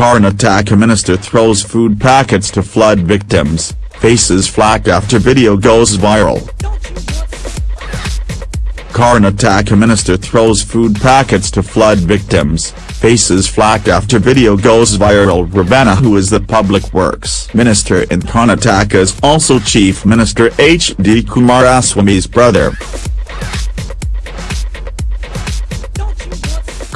Karnataka minister throws food packets to flood victims, faces flack after video goes viral. Karnataka minister throws food packets to flood victims, faces flack after video goes viral Revanna who is the public works minister in Karnataka is also chief minister H.D. Kumaraswamy's brother.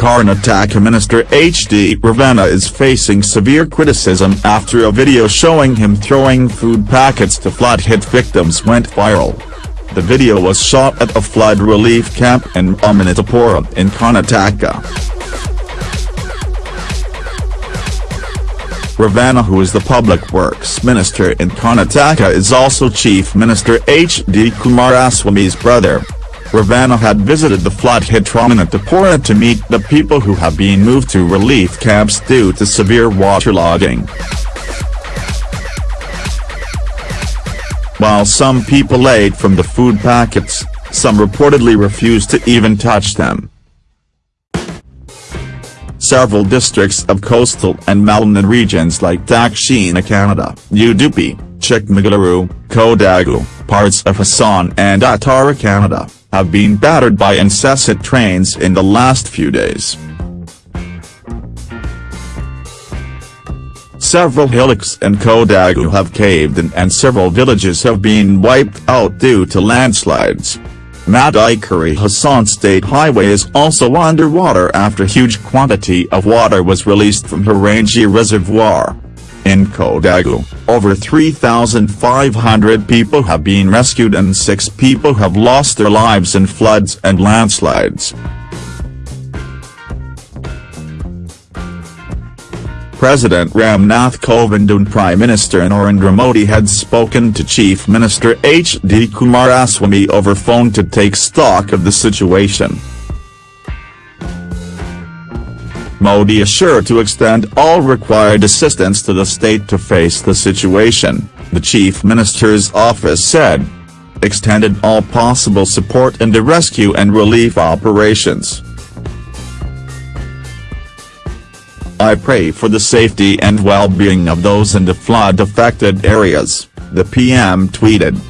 Karnataka Minister H.D. Revanna is facing severe criticism after a video showing him throwing food packets to flood-hit victims went viral. The video was shot at a flood relief camp in Amanatapura in Karnataka. Revanna who is the Public Works Minister in Karnataka is also Chief Minister H.D. Kumaraswamy's brother. Revanna had visited the flood-hit Ramanathapura to meet the people who have been moved to relief camps due to severe waterlogging. While some people ate from the food packets, some reportedly refused to even touch them. Several districts of coastal and Malnad regions like Dakshina Kannada, Udupi, Chikmagaluru, Kodagu, parts of Hassan and Uttara Kannada, have been battered by incessant trains in the last few days. Several hillocks in Kodagu have caved in and several villages have been wiped out due to landslides. Madikeri Hassan State Highway is also underwater after huge quantity of water was released from Harangi Reservoir. In Kodagu, over 3,500 people have been rescued and six people have lost their lives in floods and landslides. President Ramnath Kovind and Prime Minister Narendra Modi had spoken to Chief Minister H.D. Kumaraswamy over phone to take stock of the situation. Modi assured to extend all required assistance to the state to face the situation, the chief minister's office said. Extended all possible support in the rescue and relief operations. I pray for the safety and well-being of those in the flood-affected areas, the PM tweeted.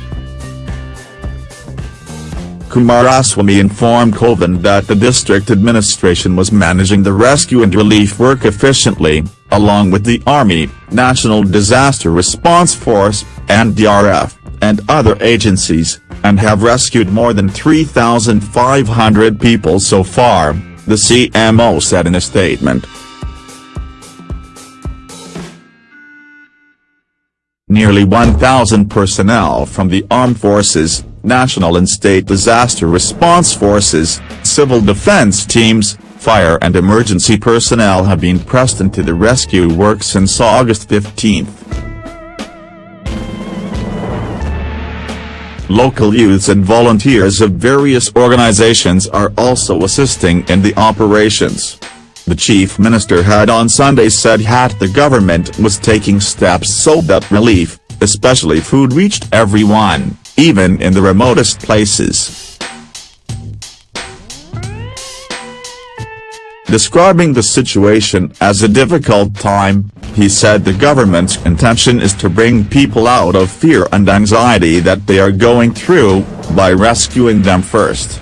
Kumaraswamy informed Kovind that the district administration was managing the rescue and relief work efficiently, along with the Army, National Disaster Response Force, NDRF, and other agencies, and have rescued more than 3,500 people so far, the CMO said in a statement. Nearly 1,000 personnel from the armed forces, national and state disaster response forces, civil defense teams, fire and emergency personnel have been pressed into the rescue work since August 15. Local youths and volunteers of various organizations are also assisting in the operations. The chief minister had on Sunday said that the government was taking steps so that relief, especially food reached everyone even in the remotest places. Describing the situation as a difficult time, he said the government's intention is to bring people out of fear and anxiety that they are going through, by rescuing them first.